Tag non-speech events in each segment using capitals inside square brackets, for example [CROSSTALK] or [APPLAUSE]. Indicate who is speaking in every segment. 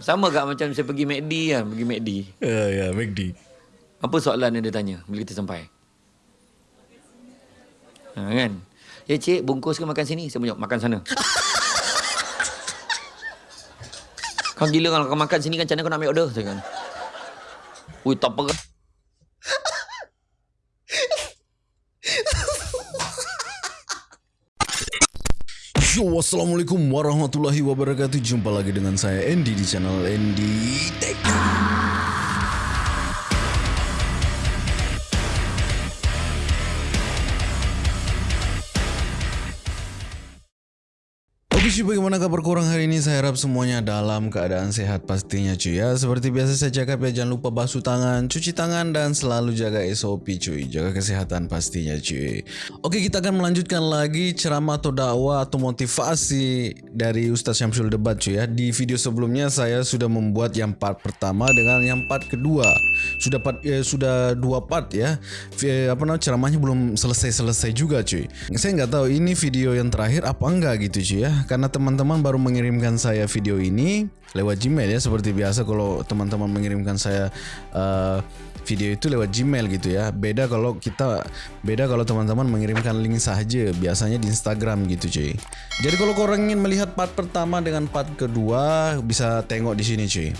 Speaker 1: Sama gak macam saya pergi McD kan, pergi McD.
Speaker 2: Ya, ya, McD.
Speaker 1: Apa soalan yang dia tanya bila kita sampai? Ha, kan? Ya cik, bungkus ke makan sini? Saya punya makan sana. [LAUGHS] kau gila kalau kau makan sini kan macam mana kau nak ambil order? Saya kan. Ui, tak apa.
Speaker 2: Yo, Assalamualaikum warahmatullahi wabarakatuh. Jumpa lagi dengan saya Andy di channel Andy Tech cuy bagaimana kabar korang hari ini? Saya harap semuanya dalam keadaan sehat pastinya cuy ya. Seperti biasa saya cakap ya Jangan lupa basuh tangan, cuci tangan Dan selalu jaga SOP cuy. Jaga kesehatan pastinya cuy. Oke kita akan melanjutkan lagi Ceramah atau dakwah atau motivasi Dari Ustaz Syamsul Debat cuy ya. Di video sebelumnya saya sudah membuat yang part pertama Dengan yang part kedua. Sudah part, eh, sudah dua part ya. Eh, Apa namanya ceramahnya belum selesai-selesai juga cuy. Saya nggak tahu ini video yang terakhir apa enggak gitu cuy ya. Karena teman-teman baru mengirimkan saya video ini lewat Gmail ya seperti biasa kalau teman-teman mengirimkan saya uh, video itu lewat Gmail gitu ya. Beda kalau kita beda kalau teman-teman mengirimkan link saja biasanya di Instagram gitu cuy. Jadi kalau kau ingin melihat part pertama dengan part kedua bisa tengok di sini cuy.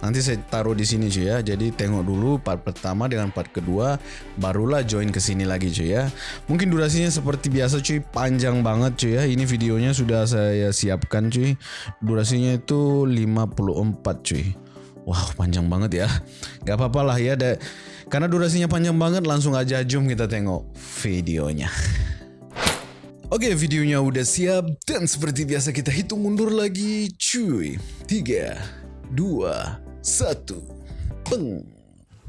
Speaker 2: Nanti saya taruh di sini cuy ya. Jadi tengok dulu part pertama dengan part kedua barulah join ke sini lagi cuy ya. Mungkin durasinya seperti biasa cuy, panjang banget cuy ya. Ini videonya sudah saya siapkan cuy. Durasinya itu 54 cuy. Wow, panjang banget ya. Gak apa-apa lah ya. Da karena durasinya panjang banget langsung aja jom kita tengok videonya. Oke videonya udah siap dan seperti biasa kita hitung mundur lagi cuy 3, 2, satu. Peng.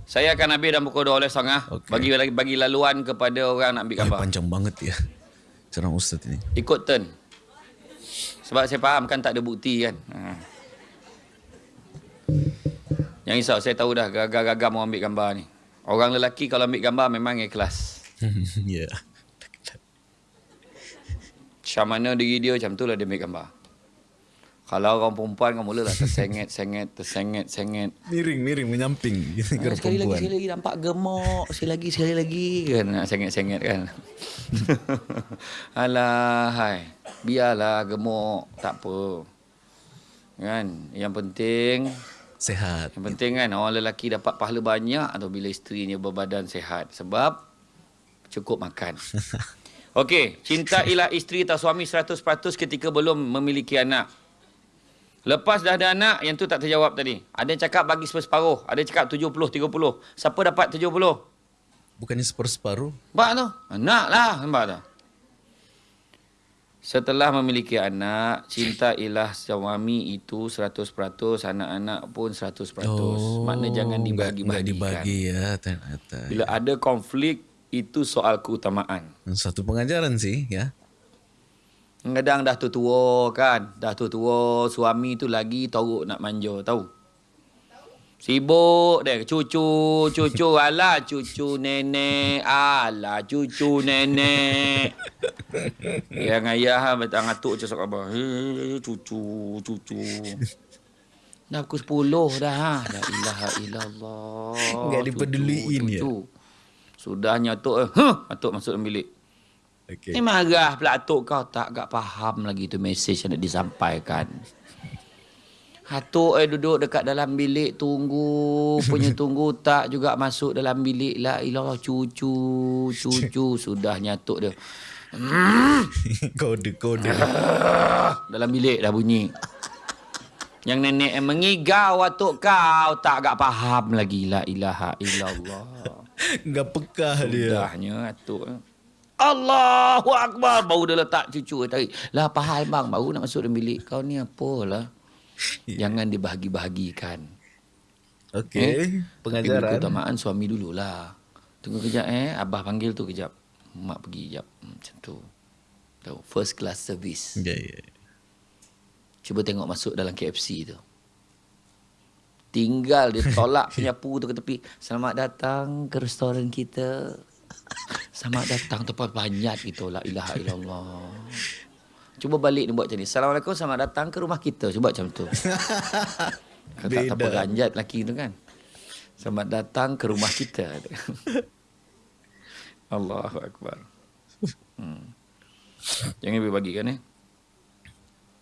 Speaker 1: Saya akan ambil dalam pukul 12 setengah. Okay. Bagi, bagi laluan kepada orang nak ambil gambar.
Speaker 2: Ay, panjang banget ya. Cerang Ustaz ini.
Speaker 1: Ikut turn. Sebab saya faham kan tak ada bukti kan. Ha. Yang risau saya tahu dah gagal-gagal mau ambil gambar ni. Orang lelaki kalau ambil gambar memang ikhlas. [LAUGHS]
Speaker 2: Ya. yeah.
Speaker 1: Macam mana diri dia macam tu lah dia ambil gambar. Kalau orang perempuan kan mulalah tersenget, senget, tersenget, senget.
Speaker 2: Miring, miring, menyamping.
Speaker 1: Gitu, ha, sekali perempuan. lagi, sekali lagi nampak gemuk. Sekali lagi, sekali lagi. Kan nak senget kan. [LAUGHS] Alah, hai. Biarlah gemuk. Tak apa. Kan? Yang penting...
Speaker 2: Sehat.
Speaker 1: Yang penting kan orang lelaki dapat pahala banyak atau bila isterinya berbadan sehat. Sebab cukup makan. [LAUGHS] Okey, cintailah isteri atau suami 100% ketika belum memiliki anak. Lepas dah ada anak, yang tu tak terjawab tadi. Ada yang cakap bagi separuh. Ada yang cakap 70-30. Siapa dapat 70?
Speaker 2: Bukannya separuh?
Speaker 1: Nampak tu? Anak lah. Nampak tu? Setelah memiliki anak, cinta ilah suami itu 100%, anak-anak pun 100%. Oh, Makna jangan dibagi-bagikan.
Speaker 2: dibagi ya, ternyata.
Speaker 1: Bila ada konflik, itu soal keutamaan.
Speaker 2: Satu pengajaran sih, ya.
Speaker 1: Kadang dah tua-tua kan. Dah tua-tua. Suami tu lagi teruk nak manja. Tahu? Sibuk deh. Cucu. Cucu. [LAUGHS] Alah cucu nenek. Alah cucu nenek. [LAUGHS] Yang ayah betul ngatuk je sok. Hey, cucu. Cucu. Dah pukul sepuluh dah. Ha. La ilaha illallah.
Speaker 2: Enggak dipeduliin ya.
Speaker 1: Sudah nyatuk. Eh. Huh, atuk masuk dalam bilik. Okay. Ni marah pula atuk kau tak agak faham lagi tu mesej yang nak disampaikan. Atuk eh duduk dekat dalam bilik tunggu, punya [LAUGHS] tunggu tak juga masuk dalam bilik lah. Ilah cucu, cucu [LAUGHS] sudah nyatuk dia. [LAUGHS]
Speaker 2: kode, kode.
Speaker 1: dalam bilik dah bunyi. Yang nenek yang mengigau atuk kau tak agak faham lagi. La ilaha illallah.
Speaker 2: Enggak pekah dia.
Speaker 1: Sudahnya atuk. Allahu Akbar. Baru dia letak cucu tadi. Lah pahal bang. Baru nak masuk dalam bilik. Kau ni apalah. Yeah. Jangan dibahagi-bahagikan.
Speaker 2: Okey. Eh? Pengajaran.
Speaker 1: Tapi keutamaan suami dululah. Tunggu kejap eh. Abah panggil tu kejap. Mak pergi kejap. Hmm, macam tu. Tahu. First class service.
Speaker 2: Ya, yeah, ya. Yeah.
Speaker 1: Cuba tengok masuk dalam KFC tu. Tinggal dia tolak [LAUGHS] penyapu tu ke tepi. Selamat datang ke restoran kita. Selamat datang tempat banyak gitu la ilaha illallah. Cuba balik ni buat macam ni. Assalamualaikum selamat datang ke rumah kita. Cuba macam tu. [LAUGHS] Kalau tak, apa ganjat lelaki tu kan. Selamat datang ke rumah kita. [LAUGHS] Allahu Akbar. Hmm. Jangan berbagi kan eh.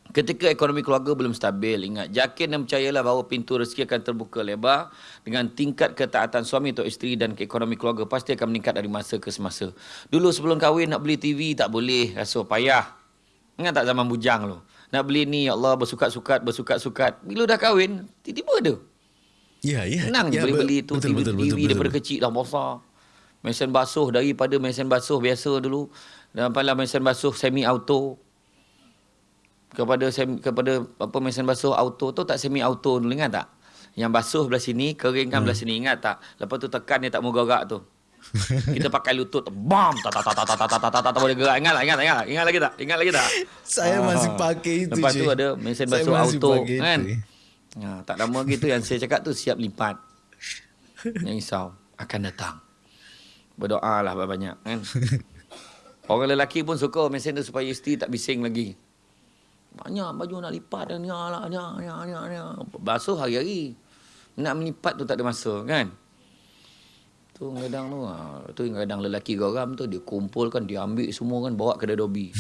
Speaker 1: Ketika ekonomi keluarga belum stabil, ingat yakin dan percayalah bahawa pintu rezeki akan terbuka lebar dengan tingkat ketaatan suami atau isteri dan ekonomi keluarga pasti akan meningkat dari masa ke semasa. Dulu sebelum kahwin nak beli TV tak boleh, rasa payah. Ingat tak zaman bujang tu? Nak beli ni, ya Allah bersukat-sukat, bersukat-sukat. Bila dah kahwin, tiba-tiba ada.
Speaker 2: Ya, ya.
Speaker 1: Senang je
Speaker 2: ya,
Speaker 1: boleh
Speaker 2: be-
Speaker 1: beli tu
Speaker 2: betul,
Speaker 1: TV,
Speaker 2: betul,
Speaker 1: TV
Speaker 2: betul, betul,
Speaker 1: daripada
Speaker 2: betul.
Speaker 1: kecil dah besar. Mesin basuh daripada mesin basuh biasa dulu dan pala mesin basuh semi auto kepada semi, kepada apa mesin basuh auto tu tak semi auto dulu ingat tak? Yang basuh belah sini, kering kan belah
Speaker 2: Hmm.
Speaker 1: sini ingat tak? Lepas tu tekan dia tak mau gerak tu. Kita pakai lutut bam tak tak tak tak tak tak tak tak tak boleh gerak ingat tak ingat tak ingat ingat lagi tak ingat lagi tak
Speaker 2: Saya masih pakai itu,
Speaker 1: lepas tu
Speaker 2: Cik.
Speaker 1: ada mesin basuh auto kan ha, tak lama gitu yang saya cakap tu siap lipat Jangan risau akan datang berdoa lah banyak kan orang lelaki pun suka mesin tu supaya isteri tak bising lagi banyak baju nak lipat dan ni lah ni ni ni ni basuh hari-hari nak melipat tu tak ada masa kan tu kadang tu ha, tu kadang lelaki geram tu dia kumpulkan dia ambil semua kan bawa kedai dobi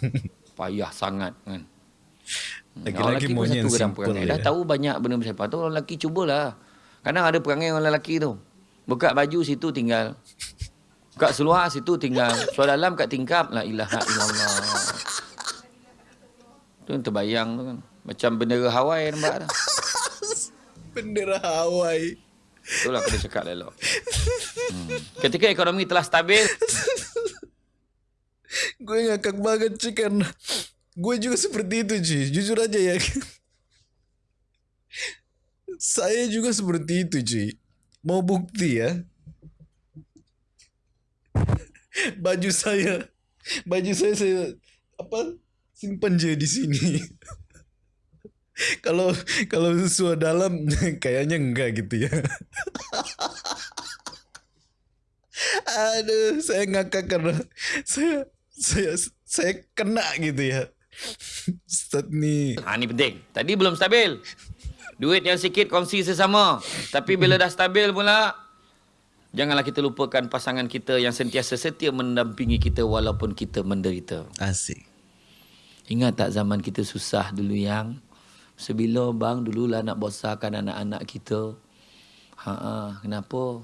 Speaker 1: [LAUGHS] payah sangat kan Hmm, pun
Speaker 2: maunya
Speaker 1: satu
Speaker 2: yang
Speaker 1: kadang
Speaker 2: simple je.
Speaker 1: Dah tahu banyak benda bersepah tu orang lelaki cubalah. Kadang ada perangai orang lelaki tu. Buka baju situ tinggal. Buka seluar situ tinggal. Seluar dalam kat tingkap. La ilaha illallah. Tu yang terbayang tu kan. Macam bendera Hawaii nampak tu. [LAUGHS]
Speaker 2: Bendera Hawaii.
Speaker 1: Itulah kena cakap elok. Hmm. Ketika ekonomi telah stabil, [LAUGHS]
Speaker 2: Gue ngakak banget cuy karena gue juga seperti itu cuy. Jujur aja ya. [LAUGHS] Saya juga seperti itu cuy. Mau bukti ya. Baju saya. Baju saya saya apa simpan je di sini. [LAUGHS] Kalau kalau sesuai dalam [LAUGHS] kayaknya enggak gitu ya. [LAUGHS] Aduh, saya ngakak karena saya saya saya kena gitu ya. Ustaz nih.
Speaker 1: ha ni penting. Tadi belum stabil. Duit yang sikit kongsi sesama. Tapi bila dah stabil pula, janganlah kita lupakan pasangan kita yang sentiasa setia mendampingi kita walaupun kita menderita.
Speaker 2: Asik.
Speaker 1: Ingat tak zaman kita susah dulu yang sebila bang dululah nak besarkan anak-anak kita. Ha ah, kenapa?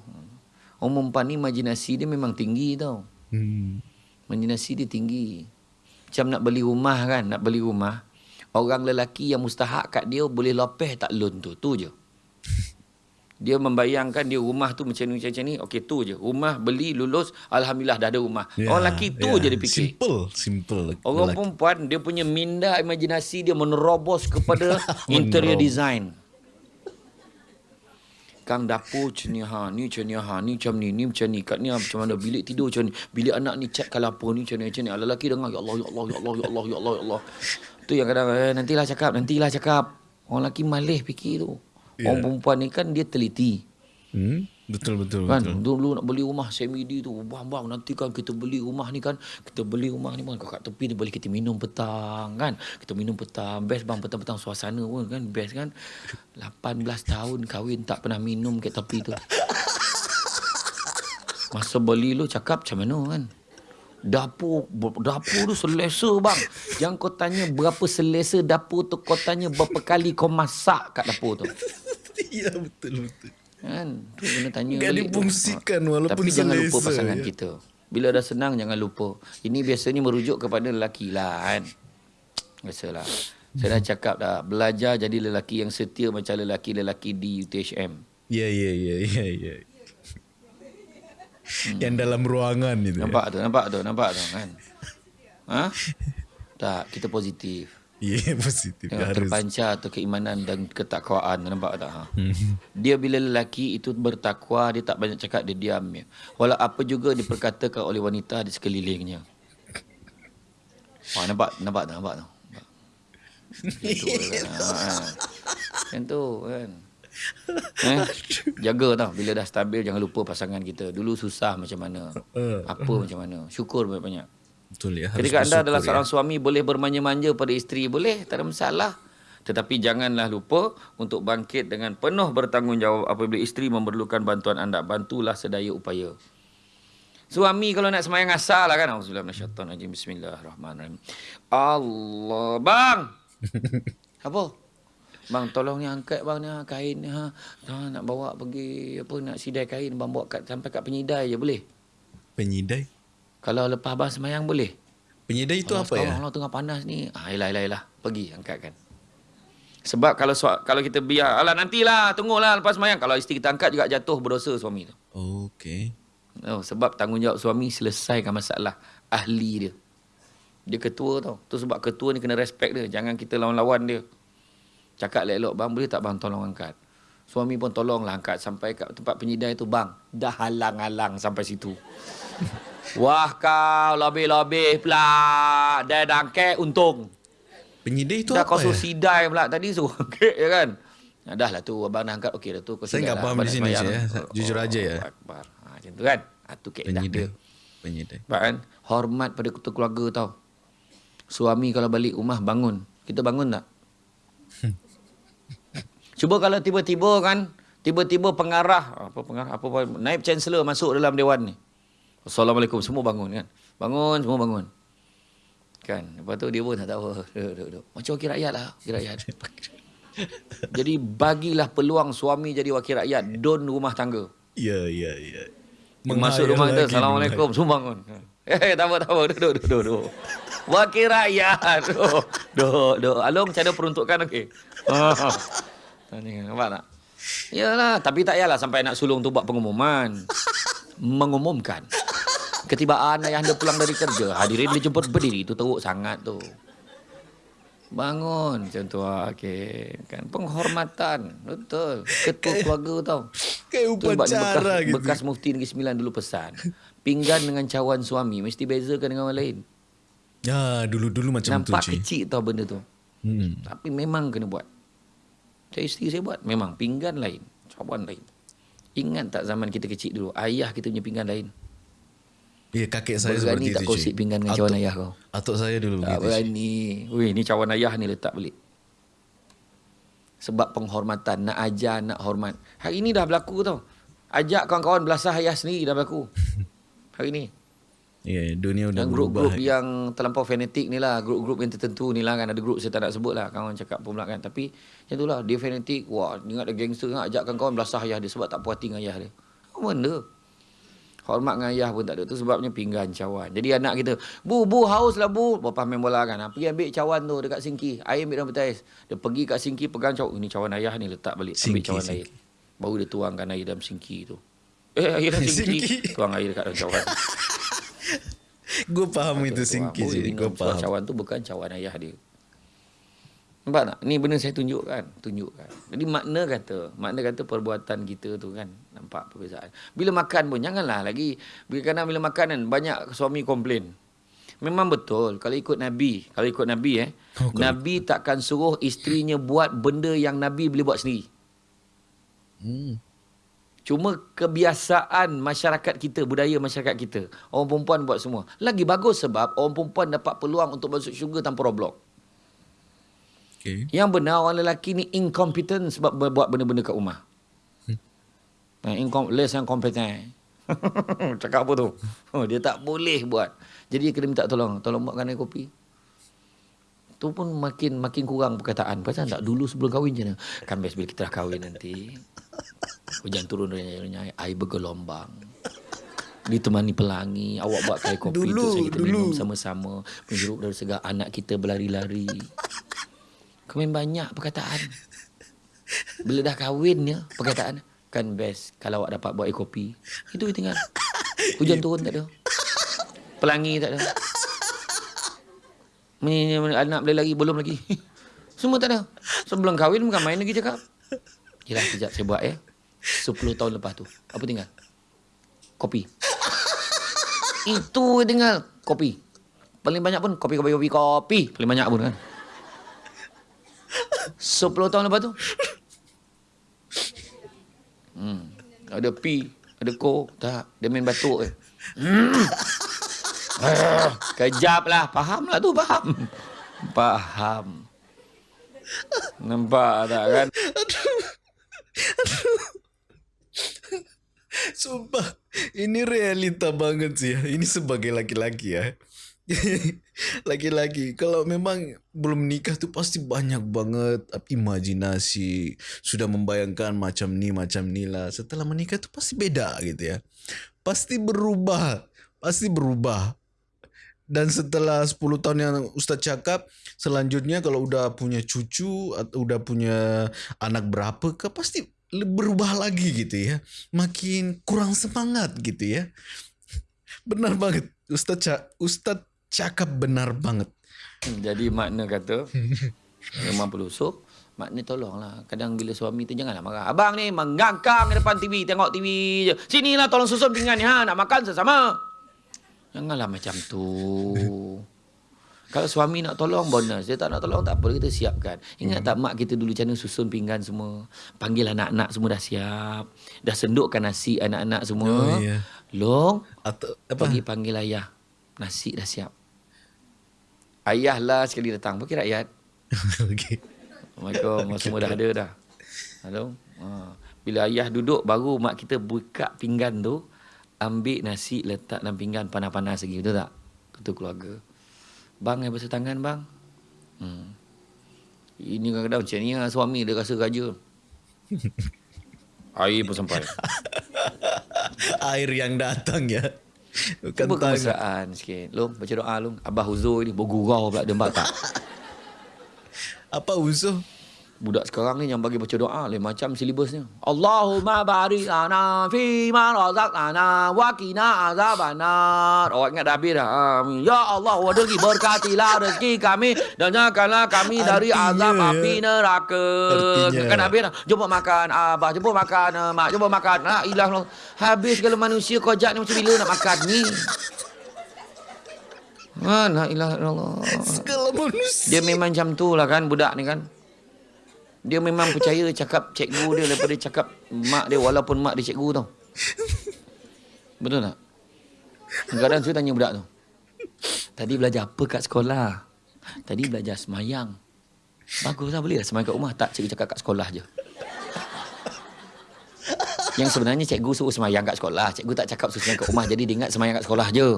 Speaker 1: Orang perempuan ni imajinasi dia memang tinggi tau.
Speaker 2: Hmm.
Speaker 1: Imajinasi dia tinggi. Macam nak beli rumah kan, nak beli rumah. Orang lelaki yang mustahak kat dia boleh lopeh tak loan tu. Tu je. Dia membayangkan dia rumah tu macam ni, macam ni. Okey, tu je. Rumah beli, lulus. Alhamdulillah dah ada rumah.
Speaker 2: Ya,
Speaker 1: Orang lelaki tu
Speaker 2: ya.
Speaker 1: je dia fikir.
Speaker 2: Simple, simple.
Speaker 1: Orang
Speaker 2: lelaki.
Speaker 1: perempuan dia punya minda imajinasi dia menerobos kepada [LAUGHS] interior design. Kang dapur macam ni ha, ni macam ni ha, ni macam ni, ni macam ni, kat ni ha, macam mana, bilik tidur macam ni, bilik anak ni cat kalau apa ni macam ni, macam ni. Ah, Lelaki dengar, ya Allah, ya Allah, ya Allah, ya Allah, ya Allah, ya Allah. Tu yang kadang, eh, nantilah cakap, nantilah cakap. Orang lelaki malih fikir tu.
Speaker 2: Ya.
Speaker 1: Orang perempuan ni kan dia teliti.
Speaker 2: Hmm? Betul, betul,
Speaker 1: Kan
Speaker 2: betul.
Speaker 1: dulu nak beli rumah semi D tu Bang bang nanti kan kita beli rumah ni kan Kita beli rumah ni bang kat tepi ni boleh kita minum petang kan Kita minum petang Best bang petang-petang suasana pun kan Best kan 18 tahun kahwin tak pernah minum kat tepi tu Masa beli lu cakap macam mana kan Dapur Dapur tu selesa bang Yang kau tanya berapa selesa dapur tu Kau tanya berapa kali kau masak kat dapur tu
Speaker 2: Iya, betul, betul.
Speaker 1: Kan Tu kena tanya
Speaker 2: Nggak
Speaker 1: balik
Speaker 2: difungsikan
Speaker 1: Ha.
Speaker 2: walaupun
Speaker 1: Tapi jangan lupa pasangan
Speaker 2: ya.
Speaker 1: kita Bila dah senang jangan lupa Ini biasanya merujuk kepada lelaki lah kan Biasalah Saya dah cakap dah Belajar jadi lelaki yang setia Macam lelaki-lelaki di UTHM
Speaker 2: Iya, iya, iya, iya, iya. Yang dalam ruangan itu. ya.
Speaker 1: Nampak tu Nampak tu Nampak tu kan Ha? Tak Kita positif
Speaker 2: Iya, [LAUGHS] positif.
Speaker 1: Tengok
Speaker 2: Harus.
Speaker 1: terpancar tu keimanan dan ketakwaan nampak tak ha?
Speaker 2: Hmm.
Speaker 1: Dia bila lelaki itu bertakwa dia tak banyak cakap dia diam je. Walau apa juga diperkatakan oleh wanita di sekelilingnya. Wah nampak nampak tak nampak tu. Nampak. Macam tu [LAUGHS] kan. Ha, tu kan. Eh, jaga tau bila dah stabil jangan lupa pasangan kita. Dulu susah macam mana.
Speaker 2: Uh,
Speaker 1: Apa macam mana. Syukur banyak-banyak.
Speaker 2: Betul ya.
Speaker 1: Ketika anda adalah
Speaker 2: ya.
Speaker 1: seorang suami boleh bermanja-manja pada isteri boleh tak ada masalah. Tetapi janganlah lupa untuk bangkit dengan penuh bertanggungjawab apabila isteri memerlukan bantuan anda. Bantulah sedaya upaya. Suami kalau nak semayang asal lah kan. Auzubillahi Bismillahirrahmanirrahim. Allah. Bang! [LAUGHS] Apa? Bang tolong ni angkat bang ni ha, kain ni ha. ha. Nak bawa pergi apa nak sidai kain bang bawa kat, sampai kat penyidai je boleh?
Speaker 2: Penyidai?
Speaker 1: Kalau lepas abang semayang boleh?
Speaker 2: Penyidai itu apa ya?
Speaker 1: Allah tengah panas ni. Ah, yelah, yelah, yelah. Pergi angkatkan. Sebab kalau kalau kita biar, alah nantilah, tunggulah lepas semayang. Kalau isteri kita angkat juga jatuh berdosa suami tu.
Speaker 2: Okey.
Speaker 1: Oh, sebab tanggungjawab suami selesaikan masalah ahli dia. Dia ketua tau. Tu sebab ketua ni kena respect dia. Jangan kita lawan-lawan dia. Cakap elok-elok, bang boleh tak bang tolong angkat? Suami pun tolonglah angkat sampai kat tempat penyidai tu. Bang, dah halang-halang sampai situ. [LAUGHS] Wah kau, lebih-lebih pula. Dah dangkek untung.
Speaker 2: Penyidai itu
Speaker 1: dah
Speaker 2: apa
Speaker 1: kau suruh
Speaker 2: ya?
Speaker 1: sidai pula tadi suruh [LAUGHS] angkat ya kan? Nah, dah lah tu abang dah angkat. Okey dah tu. Kau
Speaker 2: Saya
Speaker 1: sidai
Speaker 2: nggak
Speaker 1: lah. Abang
Speaker 2: di
Speaker 1: nak
Speaker 2: sini, ya. Jujur aja ya.
Speaker 1: Akbar. Ha, macam tu kan? Ha, tu dia.
Speaker 2: Penyidai. Penyidai.
Speaker 1: Sebab kan hormat pada ketua keluarga tau. Suami kalau balik rumah bangun. Kita bangun tak? [LAUGHS] Cuba kalau tiba-tiba kan, tiba-tiba pengarah, apa pengarah, apa, apa naib chancellor masuk dalam dewan ni. Assalamualaikum, semua bangun kan. Bangun, semua bangun. Kan, lepas tu dia pun tak tahu. [LAUGHS] Duduk, duduk, duduk. Macam wakil rakyat lah, wakil rakyat. [LAUGHS] jadi bagilah peluang suami jadi wakil rakyat, don rumah tangga.
Speaker 2: Ya, ya, ya.
Speaker 1: Masuk rumah kita, Assalamualaikum, semua bangun. [LAUGHS] Eh, tak apa, tak apa, duduk, duduk, duduk. Wakil rakyat. Duduk, duduk, duduk. Along, macam mana peruntukan, okey. Ni, nampak tak? Yalah, tapi tak yalah sampai nak sulung tu buat pengumuman. Mengumumkan. Ketibaan ayah anda pulang dari kerja. Hadirin dijemput berdiri. Itu teruk sangat tu. Bangun. Macam tu lah. Okay. Kan? Penghormatan. Betul. Ketua keluarga tau.
Speaker 2: Kayak upacara
Speaker 1: bekas,
Speaker 2: gitu.
Speaker 1: bekas mufti Negeri Sembilan dulu pesan. Pinggan dengan cawan suami mesti bezakan dengan orang lain.
Speaker 2: Ya, dulu-dulu macam
Speaker 1: Nampak
Speaker 2: tu, Cik.
Speaker 1: kecil tau benda tu.
Speaker 2: Hmm.
Speaker 1: Tapi memang kena buat. Saya isteri saya buat. Memang pinggan lain. Cawan lain. Ingat tak zaman kita kecil dulu. Ayah kita punya pinggan lain.
Speaker 2: Ya, kakek saya
Speaker 1: Berani
Speaker 2: seperti
Speaker 1: tak
Speaker 2: itu,
Speaker 1: kongsi
Speaker 2: Cik.
Speaker 1: pinggan dengan
Speaker 2: Atuk-
Speaker 1: cawan ayah kau?
Speaker 2: Atuk saya dulu
Speaker 1: Tak
Speaker 2: begitu, Cik.
Speaker 1: berani. Weh, ni cawan ayah ni letak balik. Sebab penghormatan. Nak ajar, nak hormat. Hari ni dah berlaku tau. Ajak kawan-kawan belasah ayah sendiri dah berlaku. [LAUGHS] Hari ni.
Speaker 2: Ya, dunia udah
Speaker 1: Dan
Speaker 2: berubah.
Speaker 1: grup-grup yang terlampau fanatik ni lah. Grup-grup yang tertentu ni lah kan. Ada grup saya tak nak sebut lah. Kawan cakap pun pula kan. Tapi macam tu lah. Dia fanatik. Wah, ingat ada gangster. Ingat ajak kawan-kawan belasah ayah dia. Sebab tak puas hati dengan ayah dia. Apa benda? Hormat dengan ayah pun tak ada. Tu sebabnya pinggan cawan. Jadi anak kita. Bu, bu, haus lah bu. Bapa main bola kan. Ha, pergi ambil cawan tu dekat singki. Air ambil dalam peti ais. Dia pergi kat singki pegang cawan. Ini cawan ayah ni letak balik. Ambil
Speaker 2: Singki,
Speaker 1: cawan
Speaker 2: singki.
Speaker 1: air. Baru dia tuangkan air dalam singki tu. Eh, air dalam [LAUGHS] singki.
Speaker 2: Singki.
Speaker 1: Tuang air dekat dalam cawan. [LAUGHS]
Speaker 2: Gue paham itu
Speaker 1: minum
Speaker 2: Gue paham.
Speaker 1: cawan tu bukan cawan ayah dia. Nampak tak? Ni benda saya tunjukkan. Tunjukkan. Jadi makna kata, makna kata perbuatan kita tu kan. Nampak perbezaan. Bila makan pun, janganlah lagi. Bila kadang bila makan kan, banyak suami komplain. Memang betul. Kalau ikut Nabi, kalau ikut Nabi eh.
Speaker 2: Oh, kalau-
Speaker 1: Nabi takkan suruh isterinya buat benda yang Nabi boleh buat sendiri.
Speaker 2: Hmm.
Speaker 1: Cuma kebiasaan masyarakat kita, budaya masyarakat kita. Orang perempuan buat semua. Lagi bagus sebab orang perempuan dapat peluang untuk masuk syurga tanpa roblok.
Speaker 2: Okay.
Speaker 1: Yang benar orang lelaki ni incompetent sebab buat benda-benda kat rumah. Incom- less yang kompeten. [LAUGHS] Cakap apa tu? Oh, dia tak boleh buat. Jadi kena minta tolong. Tolong buatkan air kopi. Tu pun makin makin kurang perkataan. Pasal tak dulu sebelum kahwin je. Kan best bila kita dah kahwin nanti. Hujan turun renyai air bergelombang. Ditemani pelangi. Awak buat air kopi
Speaker 2: Dulu,
Speaker 1: tu saya kita
Speaker 2: dulu.
Speaker 1: minum sama-sama. Menjeruk dari segar anak kita berlari-lari. Kau main banyak perkataan. Bila dah kahwin ya, perkataan kan best kalau awak dapat buat air kopi. [LAUGHS] Itu je tinggal. Hujan turun tak ada. Pelangi tak ada. Ni, anak boleh lagi belum lagi. [LAUGHS] Semua tak ada. Sebelum kahwin bukan main lagi cakap. Yelah kejap saya buat ya. 10 tahun lepas tu. Apa tinggal? Kopi. [LAUGHS] Itu tinggal. Kopi. Paling banyak pun kopi, kopi, kopi, kopi. Paling banyak pun kan. 10 tahun lepas tu. Hmm. Ada pi, ada ko. Tak. Dia main batuk je. Hmm. [LAUGHS] Ah, Kejap lah. Faham lah tu, faham. Faham. Nampak tak kan?
Speaker 2: Sumpah, ini realita banget sih ya. Ini sebagai laki-laki ya. [LAUGHS] Laki-laki, kalau memang belum nikah tuh pasti banyak banget imajinasi. Sudah membayangkan macam ni, macam ni lah. Setelah menikah tuh pasti beda gitu ya. Pasti berubah. Pasti berubah. Dan setelah 10 tahun yang Ustaz cakap, selanjutnya kalau udah punya cucu atau udah punya anak berapa ke pasti berubah lagi gitu ya. Makin kurang semangat gitu ya. [LAUGHS] Benar banget. Ustaz Ca- Ustaz cakap benar banget.
Speaker 1: Jadi makna kata [LAUGHS] memang perlu. So, makna tolonglah. Kadang bila suami tu janganlah marah. Abang ni menggangkang di depan TV, tengok TV je. Sinilah tolong susun pinggan ni ha, nak makan sesama. Janganlah macam tu. Kalau suami nak tolong bonus, dia tak nak tolong tak apa kita siapkan. Ingat tak mak kita dulu macam mana susun pinggan semua. Panggil anak-anak semua dah siap. Dah sendukkan nasi anak-anak semua.
Speaker 2: Oh, ya.
Speaker 1: Long,
Speaker 2: Atau apa?
Speaker 1: Pergi panggil ayah. Nasi dah siap. Ayah lah sekali datang. Bagi rakyat. [LAUGHS]
Speaker 2: Okey.
Speaker 1: Assalamualaikum. Semua dah ada dah. Halo. Ha. Bila ayah duduk, baru mak kita buka pinggan tu. Ambil nasi, letak dalam pinggan panas-panas lagi. Betul tak? Itu keluarga. Bang, yang basuh tangan bang. Hmm. Ini kadang-kadang macam ni lah. Suami dia rasa raja. [LAUGHS] Air pun sampai. [LAUGHS]
Speaker 2: Air yang datang ya. Bukan
Speaker 1: Cuba kemesraan sikit. Long, baca doa long. Abah Huzur ni bergurau pula. Dia tak? [LAUGHS]
Speaker 2: Apa usul?
Speaker 1: Budak sekarang ni yang bagi baca doa lain macam silibusnya. Allahumma barik lana fi ma razaqtana wa qina azabannar. Oh ingat dah habis dah. Amin. Ya Allah, wa rezeki berkatilah rezeki kami dan janganlah kami dari azab api neraka.
Speaker 2: Artinya.
Speaker 1: Kan habis dah. Jumpa makan abah, jumpa makan eh, mak, jumpa makan. La ilah. Habis segala manusia kojak ni macam bila nak makan ni. Mana ilah Allah.
Speaker 2: Segala manusia.
Speaker 1: Dia memang macam tu lah kan budak ni kan. Dia memang percaya cakap cikgu dia daripada cakap mak dia walaupun mak dia cikgu tau. Betul tak? Kadang-kadang saya tanya budak tu. Tadi belajar apa kat sekolah? Tadi belajar semayang. Bagus lah boleh lah semayang kat rumah. Tak cikgu cakap kat sekolah je. Yang sebenarnya cikgu suruh semayang kat sekolah. Cikgu tak cakap suruh semayang kat rumah. Jadi dia ingat semayang kat sekolah je.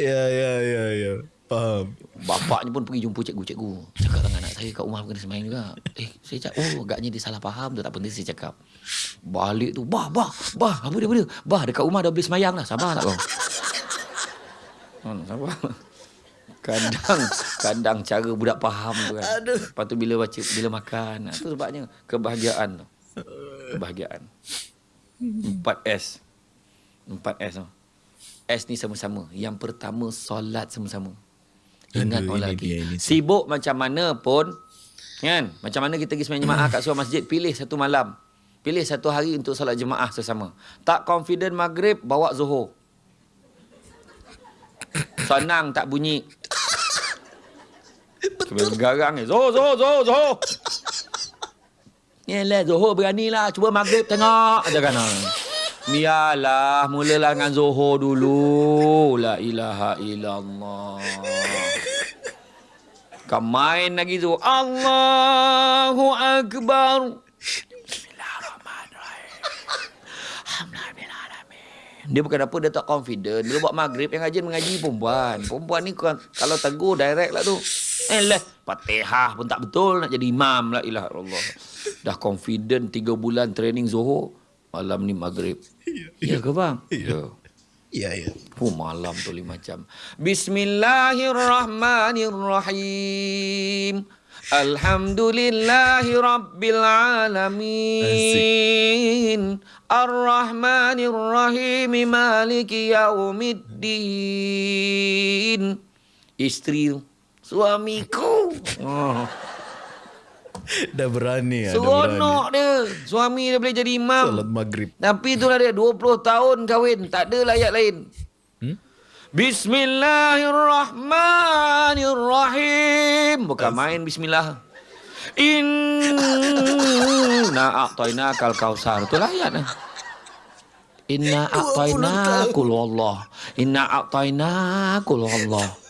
Speaker 2: Ya ya ya ya. Faham.
Speaker 1: Bapaknya pun pergi jumpa cikgu. Cikgu, cakap dengan anak saya kat rumah kena semayang juga. Eh, saya cakap, oh agaknya dia salah faham. Tak penting saya cakap. Balik tu, bah, bah, bah. Apa dia, apa dia? Bah, dekat rumah dah boleh semayang dah. Sabar tak kau? Hmm, [LAUGHS] sabar. Kadang, kadang cara budak faham tu kan.
Speaker 2: Aduh.
Speaker 1: Lepas tu bila baca, bila makan. Itu sebabnya kebahagiaan tu. Kebahagiaan. 4S. 4S tu. S ni sama-sama. Yang pertama, solat sama-sama. Ingat
Speaker 2: Aduh,
Speaker 1: orang
Speaker 2: ini
Speaker 1: lagi.
Speaker 2: dia, ini dia.
Speaker 1: Sibuk macam mana pun, kan? Macam mana kita pergi sembahyang jemaah kat sebuah masjid, pilih satu malam. Pilih satu hari untuk solat jemaah sesama. Tak confident maghrib, bawa zuhur. Senang tak bunyi. Kebel garang ni. Zuhur, zuhur, zuhur, zuhur. Yelah, zuhur beranilah. Cuba maghrib tengok. Ada kan? Biarlah, mulalah dengan zuhur dulu. La ilaha illallah. Kau main lagi tu. Allahu Akbar. Dia bukan apa, dia tak confident. Dia buat maghrib, yang rajin mengaji perempuan. Perempuan ni kalau tegur direct lah tu. Eh lah, fatihah pun tak betul nak jadi imam lah ilah Allah. Dah confident 3 bulan training Zohor. Malam ni maghrib. Ya ke bang? Ya.
Speaker 2: Ya ya.
Speaker 1: Oh, malam tu lima jam. Bismillahirrahmanirrahim. Alhamdulillahi Rabbil Alamin. Ar-Rahmanir-Rahim. Maliki Yaumiddin. Isteri. Suamiku. Oh. [LAUGHS]
Speaker 2: Dah berani ya. Dah berani.
Speaker 1: Seronok dia. Suami dia boleh jadi imam.
Speaker 2: Salat maghrib.
Speaker 1: Tapi itulah dia 20 tahun kahwin tak ada ayat lain.
Speaker 2: Hmm?
Speaker 1: Bismillahirrahmanirrahim. Bukan main bismillah. Inna a'tayna kal kausar. Itulah ayat. Inna a'tayna kul Allah. Inna a'tayna kul Allah.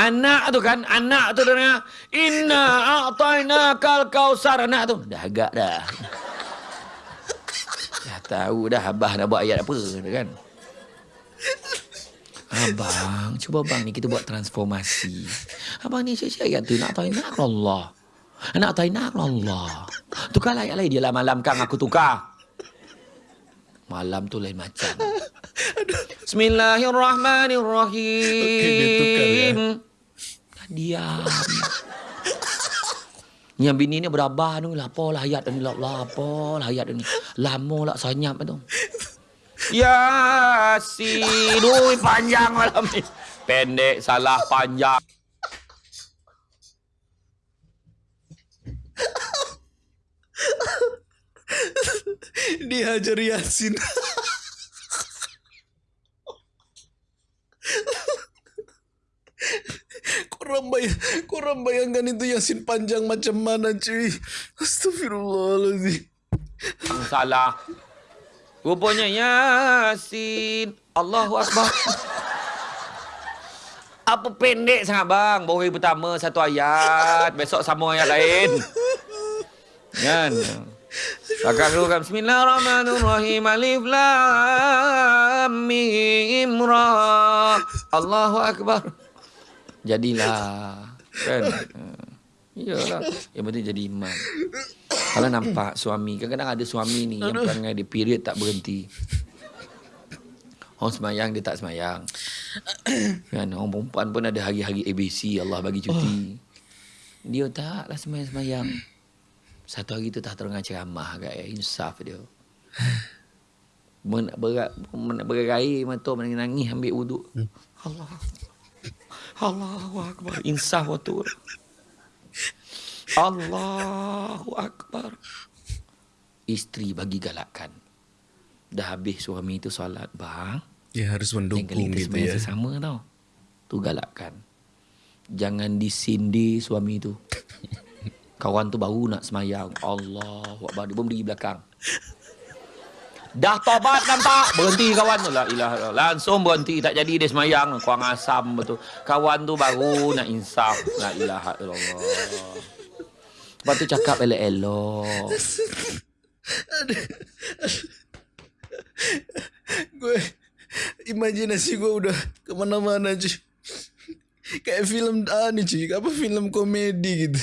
Speaker 1: Anak tu kan, anak tu dengar. Inna a'tayna kal kausar. Anak tu. Dah agak dah. [LAUGHS] Dah tahu dah Abah nak buat ayat apa kan. Abang, cuba bang ni kita buat transformasi. Abang ni cakap ayat tu nak tahu nak Allah. Nak tahu nak Allah. Tukar ayat lain dia lah malam kang aku tukar. Malam tu lain macam. [LAUGHS] Bismillahirrahmanirrahim.
Speaker 2: Okey, dia tukar ya.
Speaker 1: Diam. Yang bini ni berabah tu. Lapor lah ayat ni. Lapor lah ayat ni. Lama lah senyap tu. Yasin. Ui, panjang malam ni. Pendek, salah, panjang.
Speaker 2: Dihajar Yasin. Korang, bayang, korang bayangkan itu Yasin panjang macam mana cuy. Astagfirullahaladzim.
Speaker 1: Salah. Rupanya Yasin. Allahu Akbar. Apa pendek sangat bang? Hari pertama satu ayat. Besok sama ayat lain. Kan? Kakak dulu kan. Bismillahirrahmanirrahim. Alif lam mim ra. Allahu Akbar. Jadilah. Kan? Iyalah. Yang penting jadi imam. Kalau nampak suami. Kadang-kadang ada suami ni yang perangai dia period tak berhenti. Orang semayang dia tak semayang. kan? Orang perempuan pun ada hari-hari ABC Allah bagi cuti. Dia taklah semayang-semayang. Satu hari tu tak terengah ceramah kat eh. Insaf dia. Men- berat, men- berair mata menangis ambil wuduk. Allah. Allahu Akbar. Insaf waktu. Allahu Akbar. Isteri bagi galakan. Dah habis suami tu solat. Bang.
Speaker 2: Ya harus mendukung gitu ya.
Speaker 1: sesama tau. Tu galakkan. Jangan disindir suami tu. [LAUGHS] Kawan tu baru nak semayang. Allah Akbar. Dia pun pergi belakang. Dah tobat nampak. Berhenti kawan tu. La ilaha illallah. Langsung berhenti. Tak jadi dia semayang. Kuang asam betul. Kawan tu baru nak insaf. La ilaha illallah. Lepas tu cakap elok-elok.
Speaker 2: Gue imajinasi gue udah kemana-mana cuy. Kayak film ah nih cuy, apa film komedi gitu.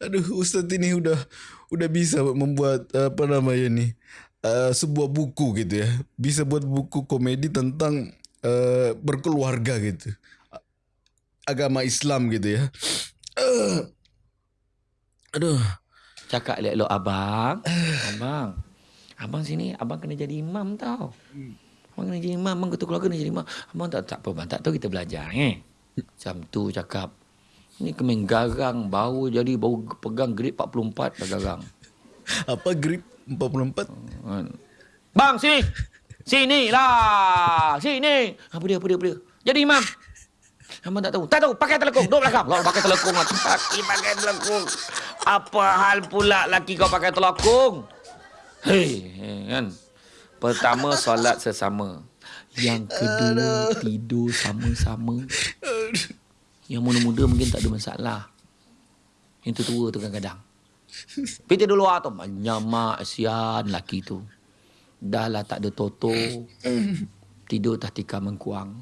Speaker 2: Aduh, Ustadz ini udah udah bisa membuat apa namanya nih eh, sebuah buku gitu ya. Bisa buat buku komedi tentang eh, berkeluarga gitu. Agama Islam gitu ya. Eh, aduh,
Speaker 1: Cakap elok-elok abang. Abang. Abang sini, abang kena jadi imam tau. Abang kena jadi imam, abang ketua keluarga kena jadi imam. Abang tak, tak apa, abang tak tahu kita belajar eh. Macam tu cakap. Ni kemen garang, baru jadi, baru pegang grade 44 dah garang.
Speaker 2: apa grip 44?
Speaker 1: Kan. Bang, sini. Sini lah. Sini. Apa dia, apa dia, apa dia. Jadi imam. Abang tak tahu. Tak tahu. Pakai telekung. Duduk belakang. Lah, pakai telekung. Laki, laki pakai telekung. Apa hal pula laki kau pakai telekung? Hei, kan. Pertama, solat sesama. Yang kedua, tidur sama-sama. Yang muda-muda mungkin tak ada masalah. Yang tua tu kadang-kadang. Pergi tidur luar tu. Banyak sian laki tu. Dah lah tak ada toto. Tidur tak tikar mengkuang.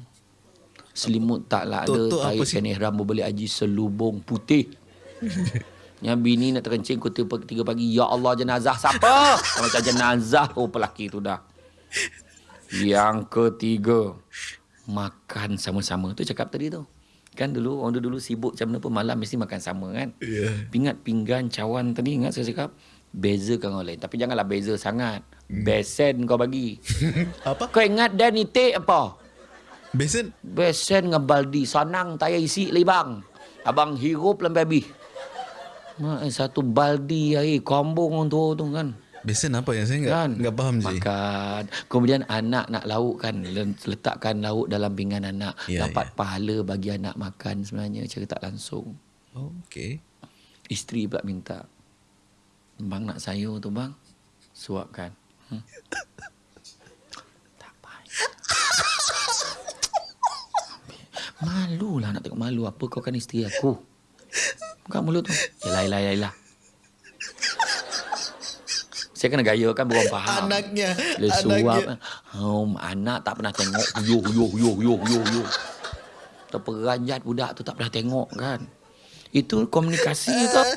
Speaker 1: Selimut tak lah ada.
Speaker 2: Sih?
Speaker 1: kain ihram berbalik haji selubung putih. Yang bini nak terkencing kota tiga pagi. Ya Allah jenazah siapa? Macam jenazah oh pelaki tu dah. Yang ketiga. Makan sama-sama. Tu cakap tadi tu. Kan dulu orang dulu sibuk macam mana pun malam mesti makan sama kan.
Speaker 2: Ya.
Speaker 1: Ingat pinggan cawan tadi ingat saya cakap bezakan orang lain tapi janganlah beza sangat. Besen kau bagi. [LAUGHS]
Speaker 2: apa?
Speaker 1: Kau ingat dan itik apa?
Speaker 2: Besen?
Speaker 1: Besen dengan baldi sanang tayar isi libang. Abang hirup habis. Mak, satu baldi air kombong tua tu kan.
Speaker 2: Besen apa yang saya enggak
Speaker 1: Kan?
Speaker 2: enggak paham sih.
Speaker 1: Makan. Kemudian anak nak lauk kan. le- Letakkan lauk dalam pinggan anak.
Speaker 2: Ya,
Speaker 1: Dapat pahala bagi anak makan sebenarnya. Cara tak langsung.
Speaker 2: Oh, okey.
Speaker 1: Isteri pula minta. Bang nak sayur tu bang. Suapkan. Hmm. tak payah. Malu lah nak tengok malu apa kau kan isteri aku. Buka mulut tu. Yalah, yalah, yalah. Saya kena gaya kan berorang faham.
Speaker 2: Anaknya,
Speaker 1: Dia suap. Um, anak tak pernah tengok. Yo, yo, yo, yo, yo, yo. Terperanjat budak tu tak pernah tengok kan. Itu komunikasi tu. [LAUGHS]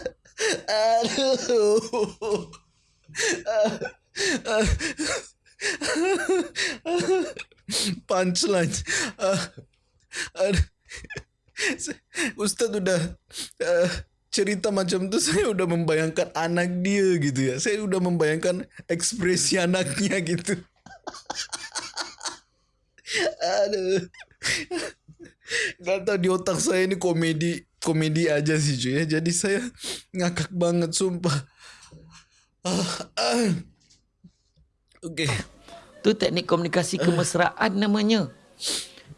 Speaker 2: Aduh. Punchline. Ustaz udah uh, cerita macam tu [LAUGHS] saya udah membayangkan anak dia gitu ya. Saya udah membayangkan ekspresi [LAUGHS] anaknya gitu. [LAUGHS] Aduh. Gak tau di otak saya ini komedi komedi aja sih cuy ya. Jadi saya ngakak banget sumpah. Ah, ah. Oke.
Speaker 1: Tu teknik komunikasi kemesraan namanya.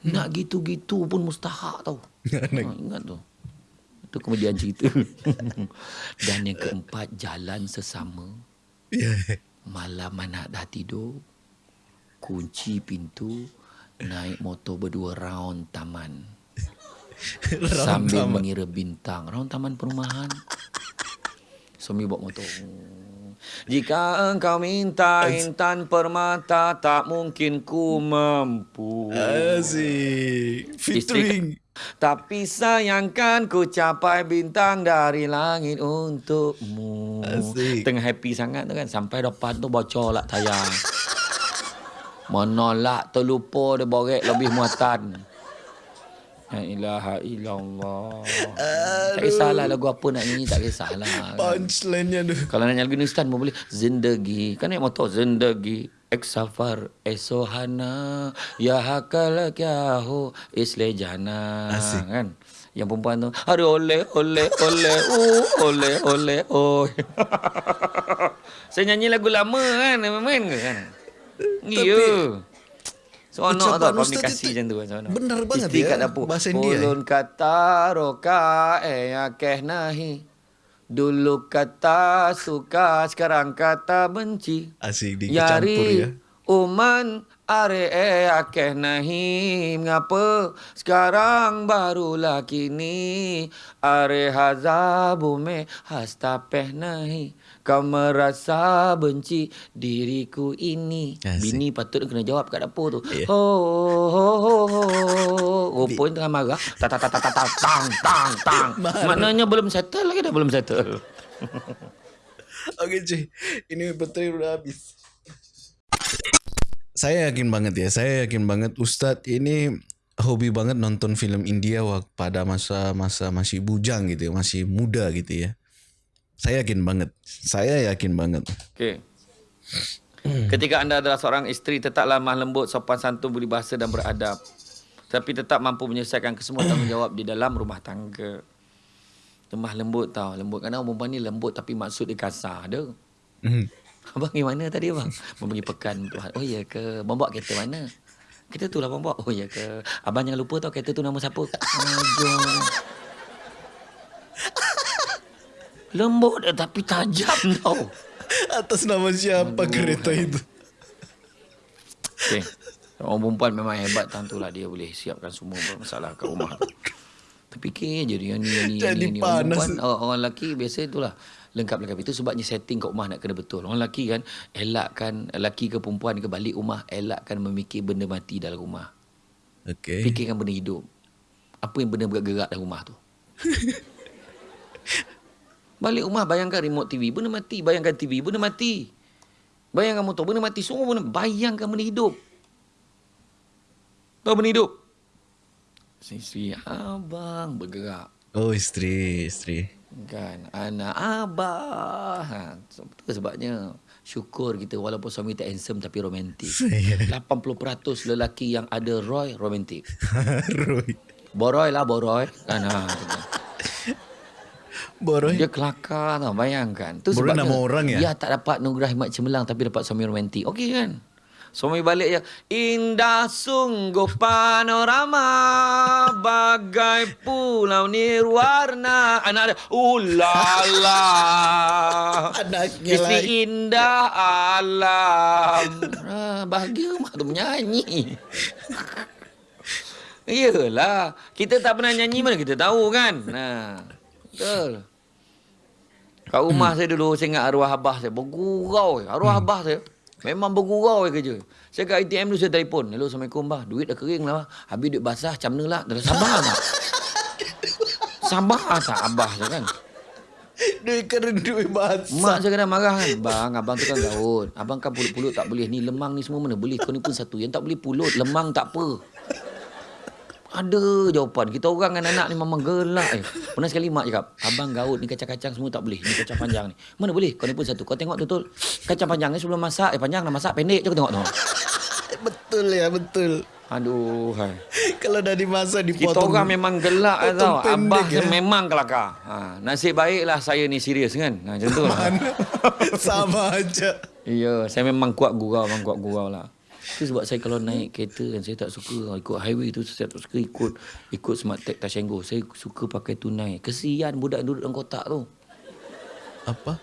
Speaker 1: Nak gitu-gitu pun mustahak tau. Ha, ingat tu. Itu kemudian cerita. [LAUGHS] Dan yang keempat, jalan sesama.
Speaker 2: Ya.
Speaker 1: Malam anak dah tidur. Kunci pintu. Naik motor berdua round taman. [LAUGHS] sambil
Speaker 2: taman.
Speaker 1: mengira bintang. Round taman perumahan. Suami bawa motor. Jika engkau minta intan permata tak mungkin ku mampu.
Speaker 2: Asik. Featuring.
Speaker 1: Tapi sayangkan ku capai bintang dari langit untukmu.
Speaker 2: Asik.
Speaker 1: Tengah happy sangat tu kan. Sampai depan tu bocor lah tayang. [LAUGHS] Menolak terlupa dia borek lebih muatan. La ilaha illallah. Tak kisahlah lagu apa nak nyanyi tak kisahlah.
Speaker 2: Punchline-nya tu.
Speaker 1: Kalau nak nyanyi lagu Hindustan pun boleh. Zindagi. Kan naik motor. Zindagi. Ek safar esohana ya hakal kya ho isle jana
Speaker 2: Asik.
Speaker 1: kan yang perempuan tu aduh ole ole ole uh ole ole oh [LAUGHS] saya nyanyi lagu lama kan main ke kan iya Seronok
Speaker 2: ucapan
Speaker 1: tau komunikasi macam tu kan seronok.
Speaker 2: benar banget
Speaker 1: Isteri
Speaker 2: ya,
Speaker 1: kat dapur.
Speaker 2: bahasa India.
Speaker 1: Ulun kata roka eh akeh nahi. Dulu kata suka, sekarang kata benci.
Speaker 2: Asik dicampur ya.
Speaker 1: Yari uman are eh akeh nahi. Mengapa sekarang barulah kini. Are hazabume hastapeh nahi. Kau merasa benci diriku ini.
Speaker 2: Asik.
Speaker 1: Bini patut kena jawab kat dapur tu.
Speaker 2: Ya.
Speaker 1: Oh, oh, oh, oh, oh. Rupanya tengah marah. Tak, tak, tak, tak, tak, tak, tang, tang, tang. Maknanya belum settle lagi dah belum settle. [LAUGHS]
Speaker 2: Oke cuy, ini baterai udah habis. Saya yakin banget ya, saya yakin banget Ustadz ini hobi banget nonton film India pada masa-masa masih bujang gitu ya, masih muda gitu ya. Saya yakin banget, saya yakin banget.
Speaker 1: Okey. Ketika anda adalah seorang isteri tetap lemah lembut, sopan santun, budi bahasa dan beradab. Tapi tetap mampu menyelesaikan kesemua tanggungjawab di dalam rumah tangga. Lemah lembut tau. Lembut. Kadang orang perempuan ni lembut tapi maksud dia kasar. Ada.
Speaker 2: Hmm.
Speaker 1: Abang pergi mana tadi abang? Abang pergi pekan. Oh ya ke? Abang bawa kereta mana? Kereta tu lah abang bawa. Oh ya ke? Abang jangan lupa tau kereta tu nama siapa? Aduh. Lembut tapi tajam [LAUGHS] tau.
Speaker 2: Atas nama siapa kereta itu?
Speaker 1: Okay. Orang perempuan memang hebat Tang tu lah Dia boleh siapkan semua masalah kat rumah Terfikir je dia ni, ni,
Speaker 2: Jadi
Speaker 1: ni, ni. Orang
Speaker 2: panas.
Speaker 1: perempuan, orang, orang lelaki biasa itulah Lengkap-lengkap Itu sebabnya setting kat rumah nak kena betul Orang lelaki kan Elakkan Lelaki ke perempuan ke balik rumah Elakkan memikir benda mati dalam rumah
Speaker 2: Oke.
Speaker 1: Fikirkan benda hidup Apa yang benda bergerak dalam rumah tu [LAUGHS] Balik rumah bayangkan remote TV Benda mati. Bayangkan TV Benda mati. Bayangkan motor Benda mati. Semua benda Bayangkan benda hidup. Tahu benda hidup? Sisi abang bergerak.
Speaker 2: Oh istri, istri.
Speaker 1: Kan? Anak abah. Ha, Itu sebabnya. Syukur kita Walaupun suami tak handsome Tapi romantik 80% [LAUGHS] lelaki yang ada Roy Romantik [LAUGHS]
Speaker 2: Roy.
Speaker 1: Boroy lah Boroy. Kan? Ha, [LAUGHS]
Speaker 2: Boroy.
Speaker 1: Dia kelakar tau Bayangkan tu sebabnya
Speaker 2: nama orang ya?
Speaker 1: Dia tak dapat Nugrah Hikmat Cemerlang Tapi dapat suami romantik Okey kan Suami balik je Indah sungguh panorama Bagai pulau nirwarna Anak dia Ulala [LAUGHS]
Speaker 2: Anaknya
Speaker 1: Isteri
Speaker 2: lagi.
Speaker 1: indah alam ah, Bahagia mak tu menyanyi [LAUGHS] Iyalah. Kita tak pernah nyanyi mana kita tahu kan. Nah. Betul. Kat rumah saya dulu, saya ingat arwah abah saya. Bergurau. Arwah abah saya. Memang bergurau kerja. Saya kat ATM dulu saya telefon. Hello, Assalamualaikum bah. Duit dah kering lah. bah. Habis duit basah macam mana lah. Dah [LAUGHS] sabar tak? Sabar tak abah saya kan?
Speaker 2: Duit keren duit basah.
Speaker 1: Mak saya kadang marah kan. Bang, abang tu kan gaut. Abang kan pulut-pulut tak boleh. Ni lemang ni semua mana boleh. Kau ni pun satu. Yang tak boleh pulut, lemang tak apa. Ada jawapan. Kita orang kan anak ni memang gelak. Eh. Pernah sekali mak cakap, abang gaut ni kacang-kacang semua tak boleh. Ni kacang panjang ni. Mana boleh? Kau ni pun satu. Kau tengok betul. Kacang panjang ni sebelum masak. Eh panjang dah masak. Pendek je kau tengok tengok. [LAUGHS]
Speaker 2: Betul ya, betul.
Speaker 1: Aduh. Hai.
Speaker 2: Kalau dah dimasak
Speaker 1: Kita
Speaker 2: dipotong.
Speaker 1: orang memang gelak
Speaker 2: potong
Speaker 1: tau. Abah
Speaker 2: ya.
Speaker 1: memang kelakar. Ha, nasib baiklah saya ni serius kan. Ha, macam tu lah. [LAUGHS]
Speaker 2: Sama aja.
Speaker 1: Ya, saya memang kuat gurau, memang kuat gurau lah. Itu sebab saya kalau naik kereta kan saya tak suka ikut highway tu saya tak suka ikut ikut smart tag Tashengo. Saya suka pakai tunai. Kesian budak duduk dalam kotak tu.
Speaker 2: Apa?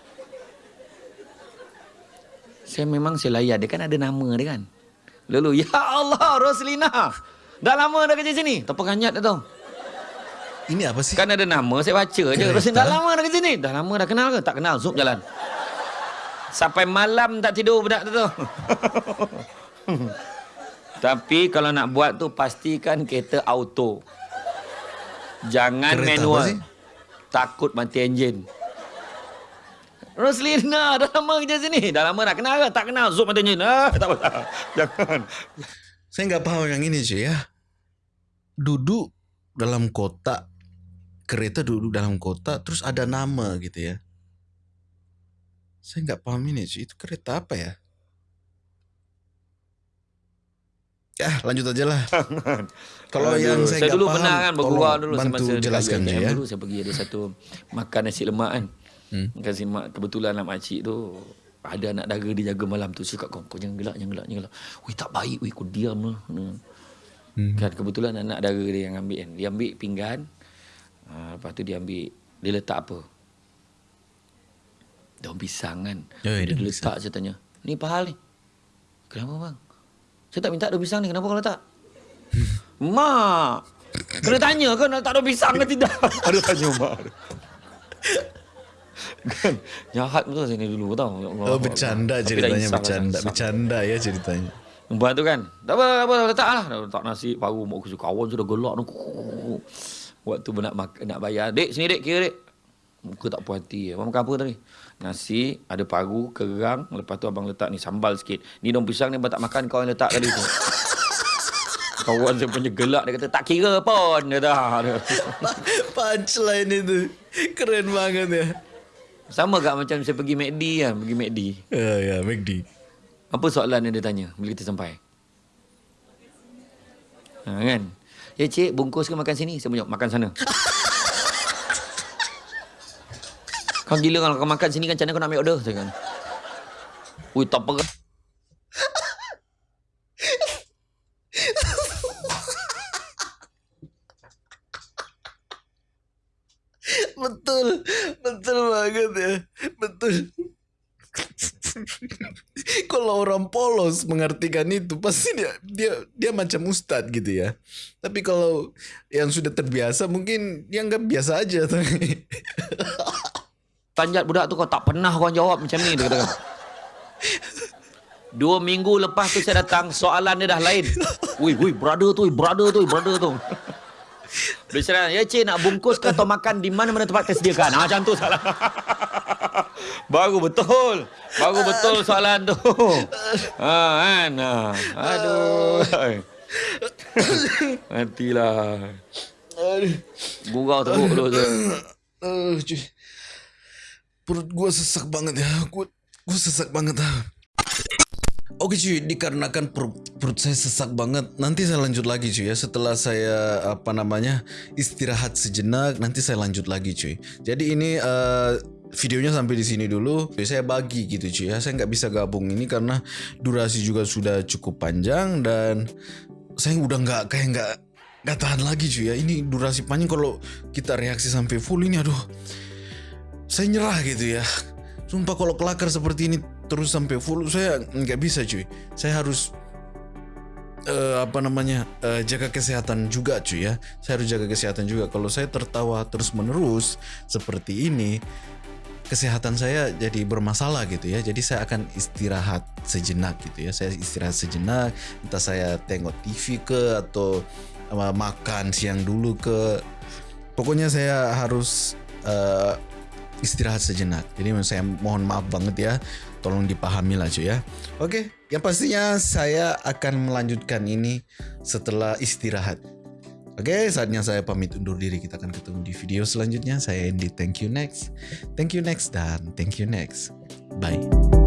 Speaker 1: Saya memang saya layan dia kan ada nama dia kan. Lalu ya Allah Roslina. Dah lama dah kerja sini. Tak penyat dah tau.
Speaker 2: Ini apa sih?
Speaker 1: Kan ada nama saya baca je.
Speaker 2: Kereta?
Speaker 1: Roslina dah lama dah kerja sini. Dah lama dah kenal ke? Tak kenal. Zup jalan. Sampai malam tak tidur budak tu tu. [LAUGHS] [LAUGHS] Tapi kalau nak buat tu pastikan kereta auto. Jangan
Speaker 2: Kereta
Speaker 1: manual. Takut mati enjin. Roslina [LAUGHS] dah lama kerja sini. Dah lama nak kenal ke? Tak kenal. Zup mati enjin. Ah, tak apa. [LAUGHS] Jangan.
Speaker 2: Saya nggak paham yang ini cuy ya. Duduk dalam kotak kereta duduk dalam kotak terus ada nama gitu ya. Saya nggak paham ini cuy. Itu kereta apa ya? Ya lanjut aja lah. Kalau yang saya,
Speaker 1: saya dulu
Speaker 2: paham,
Speaker 1: pernah kan bergurau dulu
Speaker 2: bantu
Speaker 1: semasa
Speaker 2: jelaskan
Speaker 1: UiTM
Speaker 2: ya.
Speaker 1: Dulu saya pergi ada satu makan nasi lemak kan.
Speaker 2: Hmm.
Speaker 1: Nasi lemak kebetulan lah makcik tu ada anak dara dia jaga malam tu cakap kau kau jangan gelak jangan gelak jangan gelak. Wih tak baik wih kau diam lah. Hmm. Kan kebetulan anak dara dia yang ambil kan. Dia ambil pinggan. Uh, lepas tu dia ambil dia letak apa? Daun pisang kan.
Speaker 2: Ya,
Speaker 1: dia
Speaker 2: daun
Speaker 1: letak saya tanya. Ni pahal ni. Kenapa bang? Saya tak minta daun pisang ni. Kenapa kau letak? Mak. Kena tanya kan nak tak ada pisang ke tidak? [LAUGHS] Ada tanya mak. kan jahat betul saya ni dulu tau. Ya Allah.
Speaker 2: Oh bercanda
Speaker 1: Tapi
Speaker 2: ceritanya
Speaker 1: insaf lah,
Speaker 2: bercanda bercanda ya ceritanya.
Speaker 1: Lepas tu kan Tak apa, tak apa letak lah letak nasi Paru mak aku Kawan sudah gelak tu Waktu nak, nak bayar Dek sini dek kira dek Muka tak puas hati Abang makan apa tadi Nasi Ada paru Kerang Lepas tu abang letak ni Sambal sikit. Ni daun pisang ni Abang tak makan Kau yang letak tadi tu. [LAUGHS] Kawan saya punya gelak Dia kata tak kira pun. Dia dah. [LAUGHS]
Speaker 2: Punchline itu. Keren banget ya.
Speaker 1: Sama gak macam saya pergi McD kan Pergi McD
Speaker 2: Ya ya McD.
Speaker 1: Apa soalan yang dia tanya Bila kita sampai? Ha, Kan? Ya cik bungkus ke makan sini? Saya punya makan sana [LAUGHS] Kau gila kalau kau makan sini kan Macam mana kau nak ambil order Saya kan Ui tak apa
Speaker 2: Betul, betul banget ya, betul. Kalau orang polos mengartikan itu pasti dia dia dia macam ustadz gitu ya. Tapi kalau yang sudah terbiasa mungkin dia nggak biasa aja. [LAUGHS]
Speaker 1: Panjat budak tu kau tak pernah kau jawab macam ni Dia kata. Dua minggu lepas tu saya datang Soalan dia dah lain. Ui, ui, brother tu, brother tu, brother tu. Dia cakap, ya cik nak bungkus ke atau makan? Di mana-mana tempat tersediakan? Ha, Macam tu salah Baru betul. Baru betul soalan tu. Ha, kan? Ha. Aduh. Matilah Gurau teruk tu.
Speaker 2: Uh. Perut gua sesak banget ya. Gua sesak banget. Oke cuy, dikarenakan perut, perut saya sesak banget, nanti saya lanjut lagi cuy ya. Setelah saya apa namanya istirahat sejenak, nanti saya lanjut lagi cuy. Jadi ini eh, videonya sampai di sini dulu. Saya bagi gitu cuy ya. Saya nggak bisa gabung ini karena durasi juga sudah cukup panjang dan saya udah nggak kayak nggak nggak tahan lagi cuy ya. Ini durasi panjang kalau kita reaksi sampai full ini aduh saya nyerah gitu ya. Sumpah kalau kelakar seperti ini terus sampai full saya nggak bisa cuy. Saya harus uh, apa namanya uh, jaga kesehatan juga cuy ya. Saya harus jaga kesehatan juga. Kalau saya tertawa terus menerus seperti ini kesehatan saya jadi bermasalah gitu ya. Jadi saya akan istirahat sejenak gitu ya. Saya istirahat sejenak entah saya tengok TV ke atau uh, makan siang dulu ke. Pokoknya saya harus uh, istirahat sejenak. Jadi saya mohon maaf banget ya. Tolong dipahami lah cuy ya. Oke, yang pastinya saya akan melanjutkan ini setelah istirahat. Oke, saatnya saya pamit undur diri. Kita akan ketemu di video selanjutnya. Saya Andy. Thank you next. Thank you next dan thank you next. Bye.